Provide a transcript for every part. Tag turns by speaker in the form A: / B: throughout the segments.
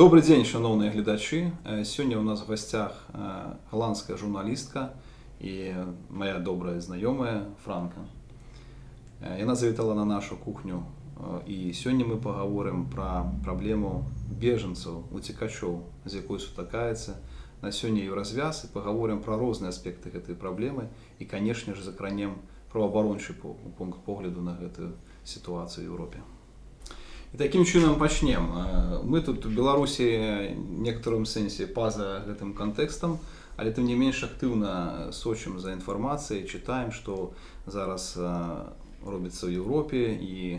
A: Добры дзень шаноўныя гледачы э, сёння ў нас гасцях э, галандская журналістка і моя добрая знаёмая франка. Э, Яна завітала на нашу кухню. І сёння мы пагаворым пра праблему бежанцаў уцікачоў з якой сутакаецца на сёння і развяз і пагаворым пра розныя аспекты гэтай праблемы і канешне ж закранем праваабарончы пункт погляду на гэтую сітуацыю Еўропе І такім чынам пачнем. Э, мы тут у Беларусі некаторым сэнсе па-за гэтым кантэкстам, але тым не менш актыўна сочым за інфармацыяй, чытаем, што зараз э, робіцца ў Еўропе і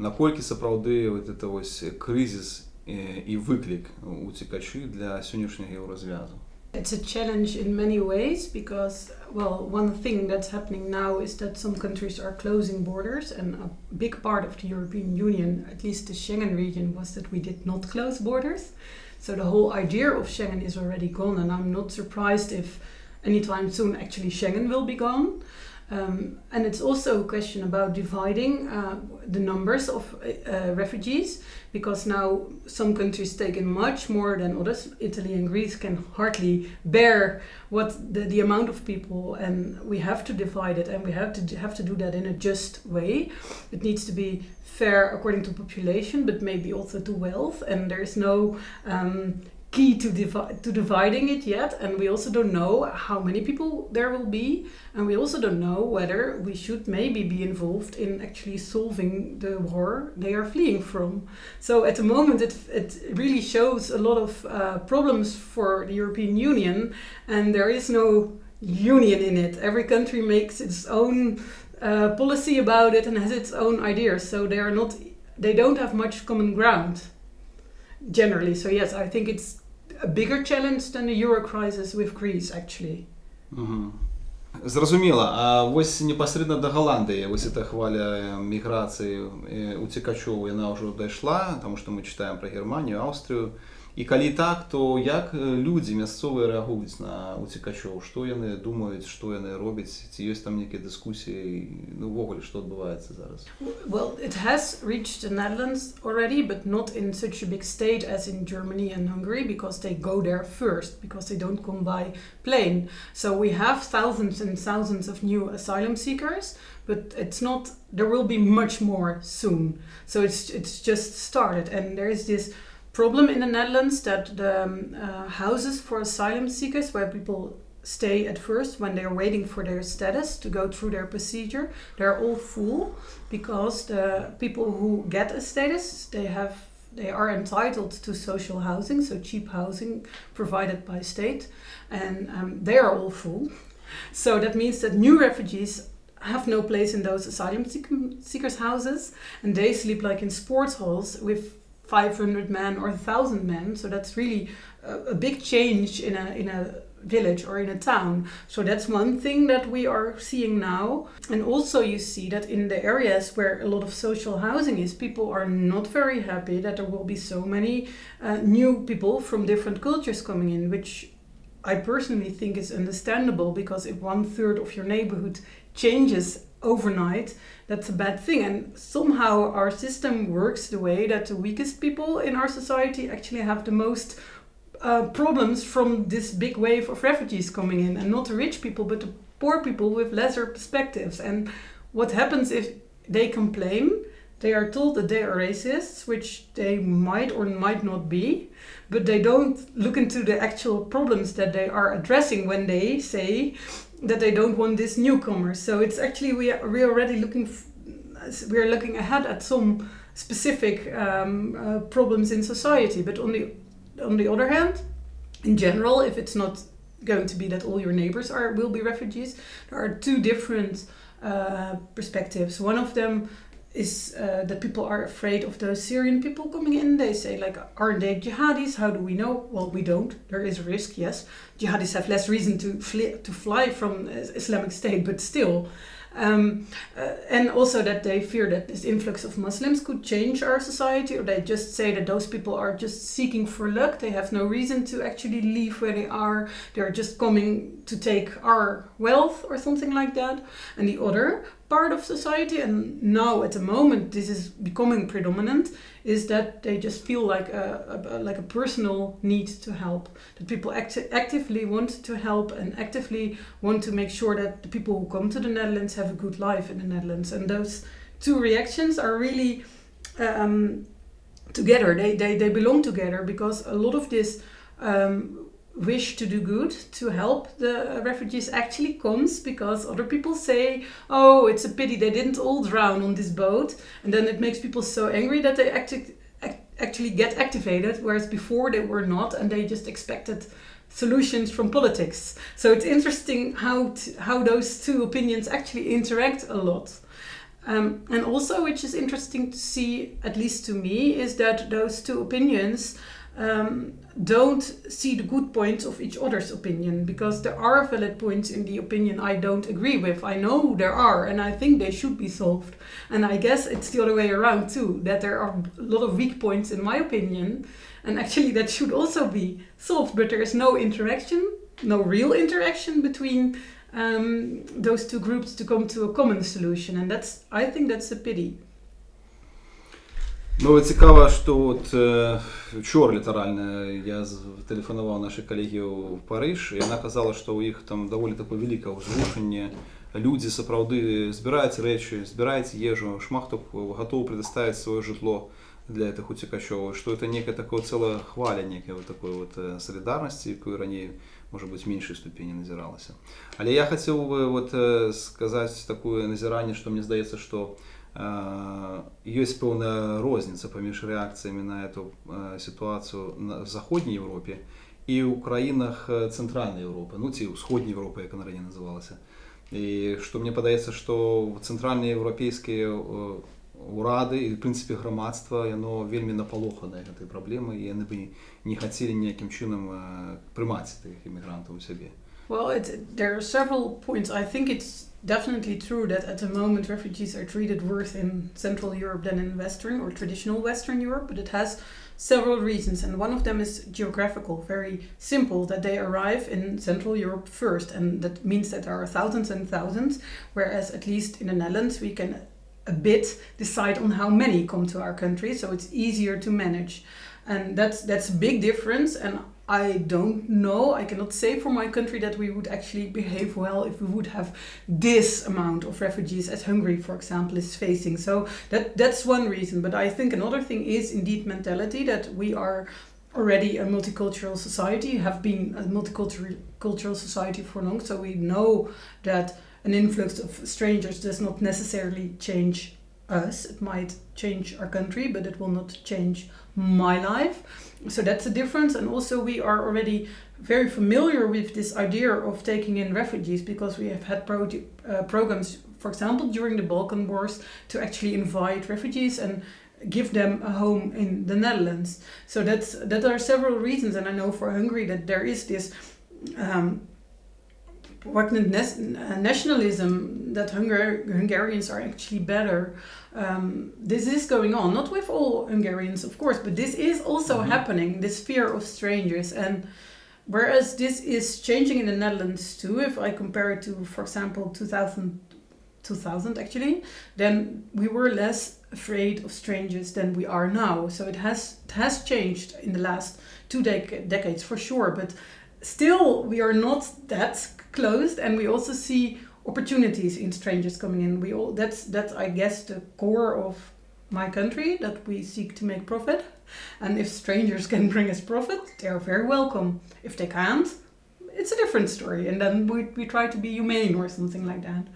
A: наколькі сапраўды вот это вось крызіс і э, выклік уцікачы для сённяшняга еўразвязу.
B: It's a challenge in many ways because, well, one thing that's happening now is that some countries are closing borders, and a big part of the European Union, at least the Schengen region, was that we did not close borders. So the whole idea of Schengen is already gone, and I'm not surprised if anytime soon actually Schengen will be gone. Um, and it's also a question about dividing uh, the numbers of uh, uh, refugees because now some countries take in much more than others. Italy and Greece can hardly bear what the, the amount of people, and we have to divide it, and we have to have to do that in a just way. It needs to be fair according to population, but maybe also to wealth. And there is no um, key to divi- to dividing it yet, and we also don't know how many people there will be, and we also don't know whether we should maybe be involved in actually solving the war they are fleeing from. So at the moment, it, it really shows a lot of uh, problems for the European Union, and there is no union in it. Every country makes its own uh, policy about it and has its own ideas. So they are not, they don't have much common ground generally. So yes, I think it's a bigger challenge than the euro crisis with Greece actually.
A: Угу. Зразумела, а вось непасрэдна да Галандыі вось эта хваля э, міграцыі э, уцікачоў яна ўжо дайшла, таму што мы чытаем пра Германію, Аўстрыю, І коли так, то як е, люди місцеві реагують на утікачів? Що вони думають, що вони роблять? Чи є там які дискусії? Ну, вогулі, що відбувається зараз?
B: Well, it has reached the Netherlands already, but not in such a big state as in Germany and Hungary because they go there first, because they don't come by plane. So we have thousands and thousands of new asylum seekers, but it's not. There will be much more soon. So it's it's just started, and there is this problem in the Netherlands that the um, uh, houses for asylum seekers, where people stay at first when they're waiting for their status to go through their procedure, they're all full because the people who get a status they have they are entitled to social housing, so cheap housing provided by state, and um, they are all full. So that means that new refugees have no place in those asylum seekers' houses, and they sleep like in sports halls with 500 men or 1,000 men. So that's really a, a big change in a in a village or in a town. So that's one thing that we are seeing now. And also you see that in the areas where a lot of social housing is, people are not very happy that there will be so many uh, new people from different cultures coming in, which I personally think is understandable because if one third of your neighborhood changes overnight, that's a bad thing. And somehow our system works the way that the weakest people in our society actually have the most uh, problems from this big wave of refugees coming in, and not the rich people, but the poor people with lesser perspectives. And what happens if they complain? They are told that they are racists, which they might or might not be, but they don't look into the actual problems that they are addressing when they say that they don't want this newcomer. So it's actually we are, we are already looking we are looking ahead at some specific um, uh, problems in society. But on the on the other hand, in general, if it's not going to be that all your neighbors are will be refugees, there are two different uh, perspectives. One of them is uh, that people are afraid of those Syrian people coming in. They say like, aren't they jihadis? How do we know? Well, we don't. There is a risk, yes. Jihadis have less reason to flee, to fly from Islamic State, but still. Um, uh, and also that they fear that this influx of Muslims could change our society, or they just say that those people are just seeking for luck. They have no reason to actually leave where they are. They're just coming to take our wealth or something like that. And the other part of society, and now at the moment this is becoming predominant, is that they just feel like a, a like a personal need to help. That people act- actively want to help and actively want to make sure that the people who come to the Netherlands have a good life in the Netherlands. And those two reactions are really um, together. They, they they belong together because a lot of this. Um, wish to do good to help the refugees actually comes because other people say oh it's a pity they didn't all drown on this boat. And then it makes people so angry that they acti- ac- actually get activated whereas before they were not and they just expected solutions from politics. So it's interesting how how those two opinions actually interact a lot. Um, and also which is interesting to see at least to me is that those two opinions um, don't see the good points of each other's opinion because there are valid points in the opinion I don't agree with. I know there are, and I think they should be solved. And I guess it's the other way around too that there are a lot of weak points in my opinion, and actually that should also be solved. But there is no interaction, no real interaction between um, those two groups to come to a common solution, and that's I think that's a pity.
A: Ну цікава што от э, учора літаральна я тэлефанаваў нашай калегі ў Парыж яна казала што ў іх там даволі такое вялікае ўзрушанне людзі сапраўды збіраюць рэчы збіраюць ежу шмат хто гатовы предоставіць сваё жытло для гэтых уцікачоў што это некая такое цэлая хваля некая вот такой вот э, салідарнасці якую раней у можа быць меншай ступені назіралася. Але я хацеў бы вот э, сказаць такое назіранне, што мне здаецца, што э, ёсць пэўная розніца паміж рэакцыямі на эту э, сітуацыю на заходняй Еўропе і ў краінах э, цэнтральнай Еўропы, ну ці ўсходняй Еўропы, як она раней называлася. І што мне падаецца, што цэнтральныя еўрапейскія э, урады і в прынцыпе грамадства яно вельмі напалоханае гэтай праблемы і яны бы не хацелі ніякім чынам э, прымаць тых імігрантаў у сябе.
B: Well, it, there are several points. I think it's definitely true that at the moment refugees are treated worse in Central Europe than in Western or traditional Western Europe, but it has several reasons, and one of them is geographical, very simple, that they arrive in Central Europe first, and that means that there are thousands and thousands, whereas at least in the Netherlands we can a bit decide on how many come to our country, so it's easier to manage. And that's that's a big difference and I don't know, I cannot say for my country that we would actually behave well if we would have this amount of refugees as Hungary, for example, is facing. So that that's one reason. But I think another thing is indeed mentality that we are already a multicultural society, have been a multicultural cultural society for long, so we know that an influx of strangers does not necessarily change us. It might change our country, but it will not change my life. So that's a difference. And also, we are already very familiar with this idea of taking in refugees because we have had pro- uh, programs, for example, during the Balkan Wars, to actually invite refugees and give them a home in the Netherlands. So that's that are several reasons, and I know for Hungary that there is this. Um, pregnant nationalism that Hungar- Hungarians are actually better. Um, this is going on, not with all Hungarians, of course, but this is also
A: Mhm.
B: happening. This fear of strangers, and whereas this is changing in the Netherlands too, if I compare it to, for example, 2000, 2000 actually, then we were less afraid of strangers than we are now. So it has it has changed in the last two dec- decades for sure, but still we are not that closed and we also see opportunities in strangers coming in. We all that's that's i guess the core of my country that we seek to make profit. And if strangers can bring us profit they are very welcome. If they can't it's a different story and then we, we try to be humane or something like that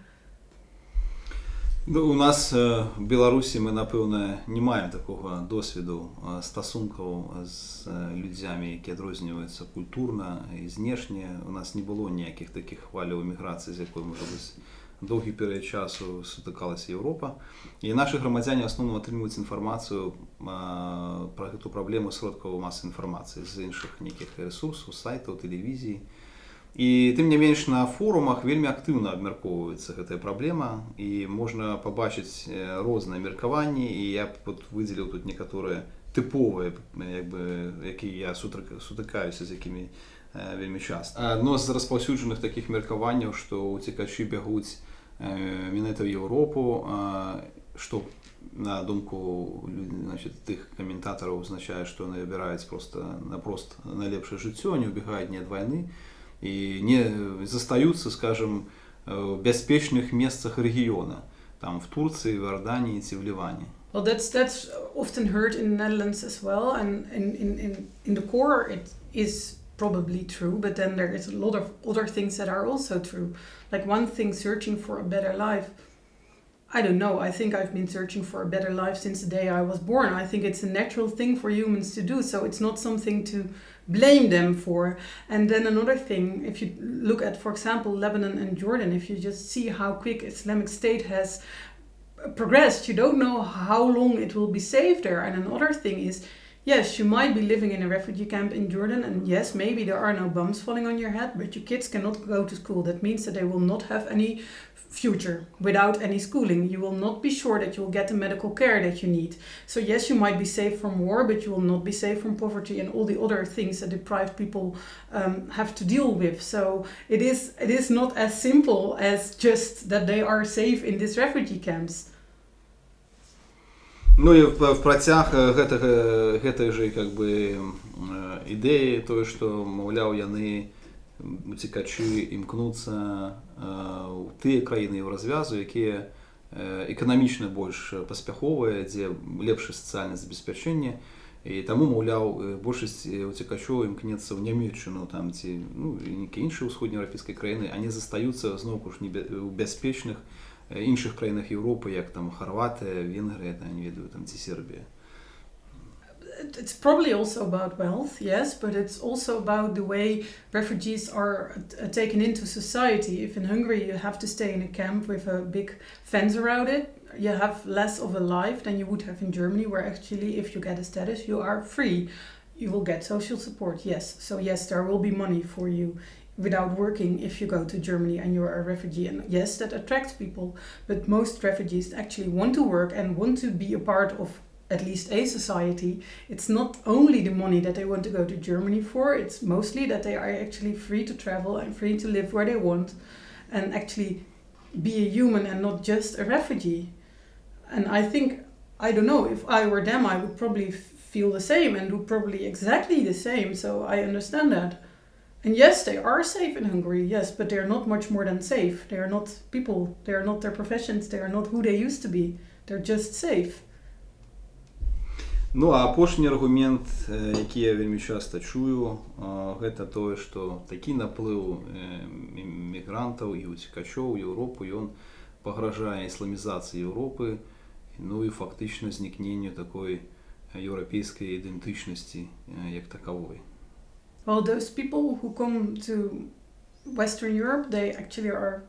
A: Ну, у нас беларусі мы напэўна не маем такога досведу стасункаў з людзямі які адрозніваюцца культурна і знешне. У нас не было ніякіх такіх хваляў эміграцыі з якой можа быць доўгі перыяд часу сутыкалася Еўропа. І нашы грамадзяне асноўна атрымліваюць інфармацыю пра гэту праблему сродкаў масы інфармацыі з іншых нейкіх ресурсаў сайтаў тэлевізіі І тым не менш на форумах вельмі актыўна абмяркоўваецца гэтая праблема і можна пабачыць э, розныя меркаванні і я б выдзеліў тут некаторыя тыповыя як бы якія я сутык- сутыкаюся з якімі э, вельмі часта адно з распаўсюджаных такіх меркаванняў што ўцекачы бягуць э, менавіта ў Еўропу а, што на думку значит, тых каментатараў узначае што яны выбіраюць просто напрост найлепшае жыццё не убегаюць не ад вайны і не застаюцца скажем в бяспечных месцах рэгіёна там в Турцыі в Арданіі ці в Ліване
B: Well, that's that's often heard in the Netherlands as well, and in, in, in, in the core it is probably true, but then there is a lot of other things that are also true. Like one thing, searching for a better life. I don't know. I think I've been searching for a better life since the day I was born. I think it's a natural thing for humans to do, so it's not something to blame them for. And then another thing, if you look at, for example, Lebanon and Jordan, if you just see how quick Islamic State has progressed, you don't know how long it will be safe there. And another thing is, yes, you might be living in a refugee camp in Jordan, and yes, maybe there are no bombs falling on your head, but your kids cannot go to school. That means that they will not have any future without any schooling. You will not be sure that you will get the medical care that you need. So, yes, you might be safe from war, but you will not be safe from poverty and all the other things that deprived people um, have to deal with. So, it is, it is not as simple as just that they are safe in these refugee camps.
A: Ну і в, працяг гэтага гэтай жа как бы ідэі тое што маўляў яны уцікачы імкнуцца ў тыя краіны ў развязу якія эканамічна больш паспяховыя дзе лепшае сацыяльнае забеспячэнне і таму маўляў большасць уцікачоў імкнецца ў нямецчыну там ці ну, нейкія іншыя ўсходнееўрапейскай краіны они застаюцца зноўку ж не ў бяспечных іншых краінах Європи, як там Хорватія, Венгрія, та не ведаю, там ці Сербія.
B: It's probably also about wealth, yes, but it's also about the way refugees are uh, taken into society. If in Hungary you have to stay in a camp with a big fence around it, you have less of a life than you would have in Germany, where actually, if you get a status, you are free. You will get social support, yes. So, yes, there will be money for you without working if you go to Germany and you're a refugee. And yes, that attracts people, but most refugees actually want to work and want to be a part of at least a society. It's not only the money that they want to go to Germany for, it's mostly that they are actually free to travel and free to live where they want and actually be a human and not just a refugee. And I think, I don't know, if I were them, I would probably feel the same and do probably exactly the same. So I understand that. And yes, they are safe in Hungary, yes, but they're not much more than safe. They are not people, they are not their professions, they are not who they used to be. They're just safe.
A: Ну а апошні аргумент, які я вельмі часта чую, гэта тое, што такі наплыў мігрантаў і уцікачоў Еўропу ён пагражае ісламізацыі Еўропы, ну і фактычна знікненню такой еўрапейскай ідэнтычнасці як такавой.
B: Well, those people who come to Western Europe, they actually are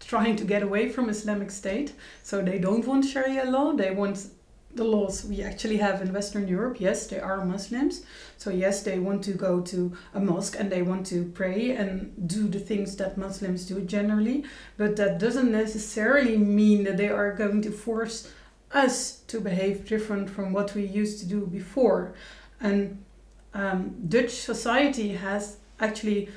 B: trying to get away from Islamic State. So they don't want Sharia law. They want the laws we actually have in Western Europe. Yes, they are Muslims. So yes, they want to go to a mosque and they want to pray and do the things that Muslims do generally. But that doesn't necessarily mean that they are going to force us to behave different from what we used to do before. And um, Dutch society has actually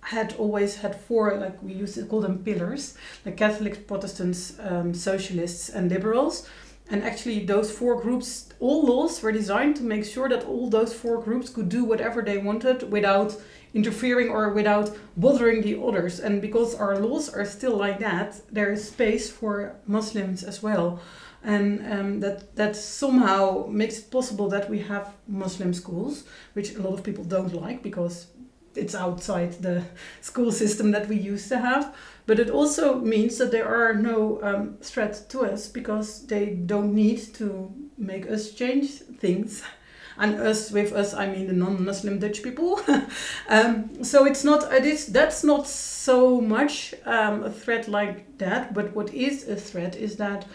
B: had always had four, like we used to call them pillars, the Catholics, Protestants, um, Socialists, and Liberals. And actually, those four groups, all laws were designed to make sure that all those four groups could do whatever they wanted without interfering or without bothering the others. And because our laws are still like that, there is space for Muslims as well and um, that that somehow makes it possible that we have Muslim schools, which a lot of people don't like because it's outside the school system that we used to have. But it also means that there are no um, threats to us because they don't need to make us change things. And us, with us, I mean the non-Muslim Dutch people. um, so it's not, it is, that's not so much um, a threat like that. But what is a threat is that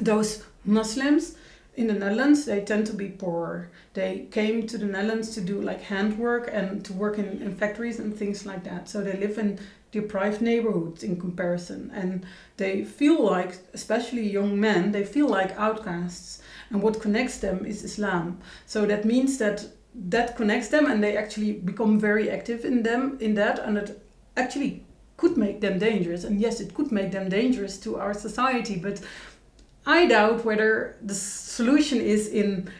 B: those Muslims in the Netherlands, they tend to be poor. They came to the Netherlands to do like handwork and to work in, in factories and things like that. So they live in deprived neighborhoods in comparison. And they feel like, especially young men, they feel like outcasts. And what connects them is Islam. So that means that that connects them and they actually become very active in them in that and it actually could make them dangerous. And yes, it could make them dangerous to our society, but I doubt whether the solution is in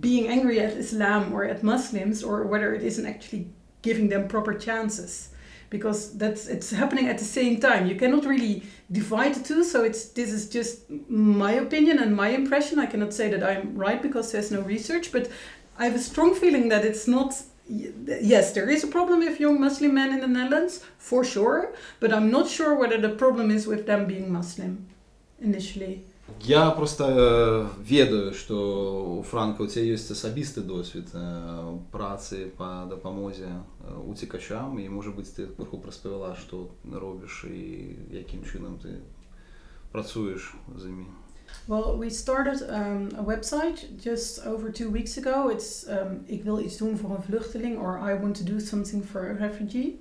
B: being angry at Islam or at Muslims or whether it isn't actually giving them proper chances. Because that's it's happening at the same time. You cannot really divide the two so it's this is just my opinion and my impression. I cannot say that i'm right because there's no research but i have a strong feeling that it's not yes there is a problem with young muslim men in the netherlands for sure but i'm not sure whether the problem is with them being muslim initially
A: Я просто э, ведаю, што у Франка у цябе ёсць асабісты досвед э, працы па дапамозе э, уцекачам і можа быць ты крыху распавяла, што робіш і якім чынам ты працуеш з імі.
B: Well, we started um, a website just over two weeks ago. It's um, Ik wil iets doen voor een vluchteling or I want to do something for a refugee.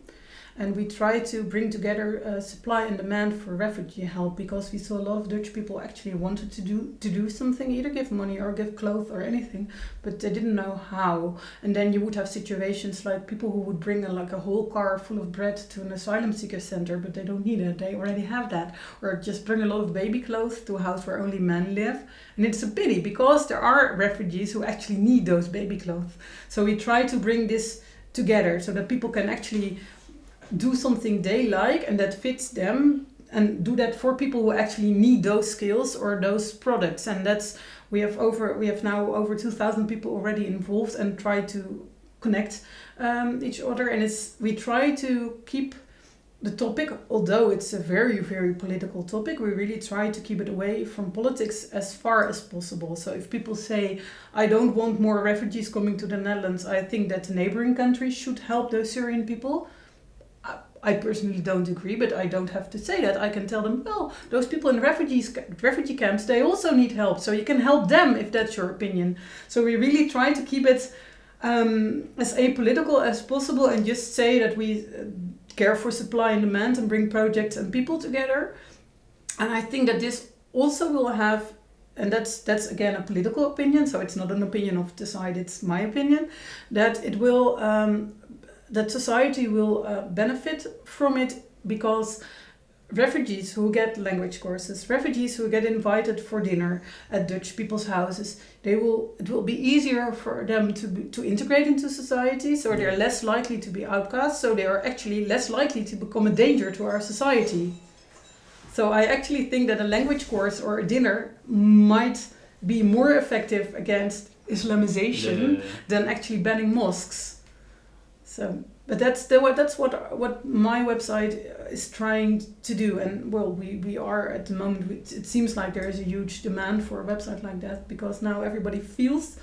B: And we try to bring together uh, supply and demand for refugee help because we saw a lot of Dutch people actually wanted to do to do something, either give money or give clothes or anything, but they didn't know how. And then you would have situations like people who would bring a, like a whole car full of bread to an asylum seeker center, but they don't need it; they already have that, or just bring a lot of baby clothes to a house where only men live. And it's a pity because there are refugees who actually need those baby clothes. So we try to bring this together so that people can actually do something they like and that fits them and do that for people who actually need those skills or those products. And that's we have over we have now over 2000 people already involved and try to connect um, each other. And it's we try to keep the topic although it's a very very political topic we really try to keep it away from politics as far as possible. So if people say i don't want more refugees coming to the netherlands i think that the neighboring countries should help those syrian people I personally don't agree, but I don't have to say that. I can tell them, well, those people in refugees refugee camps, they also need help. So you can help them if that's your opinion. So we really try to keep it um, as apolitical as possible and just say that we uh, care for supply and demand and bring projects and people together. And I think that this also will have and that's that's again a political opinion so it's not an opinion of the side it's my opinion that it will um, that society will uh, benefit from it because refugees who get language courses, refugees who get invited for dinner at Dutch people's houses, they will it will be easier for them to be, to integrate into society. So they're less likely to be outcasts, So they are actually less likely to become a danger to our society. So I actually think that a language course or a dinner might be more effective against Islamization yeah, yeah, yeah. than actually banning mosques. So, but that's the what that's what what my website is trying to do, and well, we we are at the moment. It seems like there is a huge demand for a website like that because now everybody feels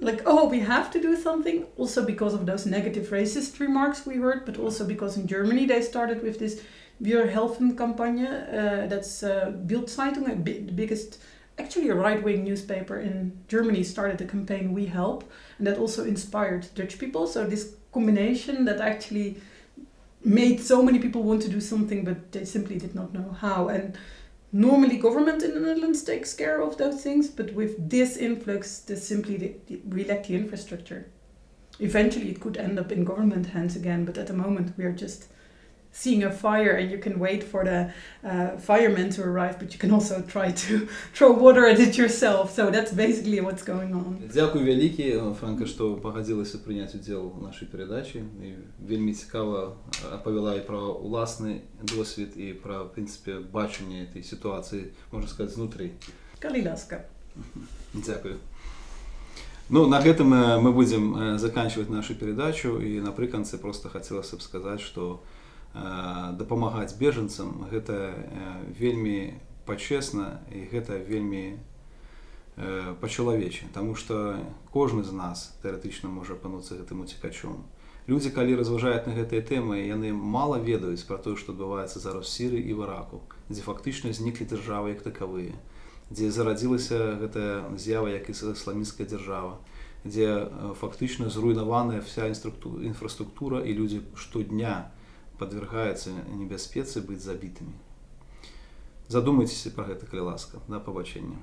B: like oh we have to do something also because of those negative racist remarks we heard but also because in germany they started with this Wir helfen campagne uh, that's uh, Bild-Zeitung the biggest actually a right-wing newspaper in germany started the campaign we help and that also inspired dutch people so this combination that actually made so many people want to do something but they simply did not know how. And normally government in the Netherlands takes care of those things but with this influx they simply we lack the infrastructure. Eventually it could end up in government hands again but at the moment we are just seeing a fire and you can wait for the uh, firemen to arrive, but you can also try to throw water at it yourself. So that's basically what's going on.
A: Дякую вялікі, Франка, што пагадзілася прыняць удзел у нашай перадачы. І вельмі цікава апавяла і пра ўласны досвед і пра, прынцыпе, бачанне этой сітуацыі, можна сказаць, знутры.
B: Калі ласка.
A: Дзякую. Ну, на гэтым мы будзем заканчивать нашу перадачу і напрыканцы просто хацелася б сказаць, што дапамагаць бежанцам гэта вельмі пачесна і гэта вельмі па-чалавечы. Таму што кожны з нас тэарэтычна можа апануцца гэтым уцікачом. Людзі калі разважаюць на гэтыя тэмы яны мала ведаюць пра тое што адбываецца зараз сіры і вараку дзе фактычна зніклі дзяржавы як такавыя дзе зарадзілася гэтая з'ява як і ісламінская дзяржава дзе фактычна зруйнаваная вся інфраструктура і людзі штодня не подвергаются небяспецы быть забітымі задумайтеся про гэта калі ласка да пабачэння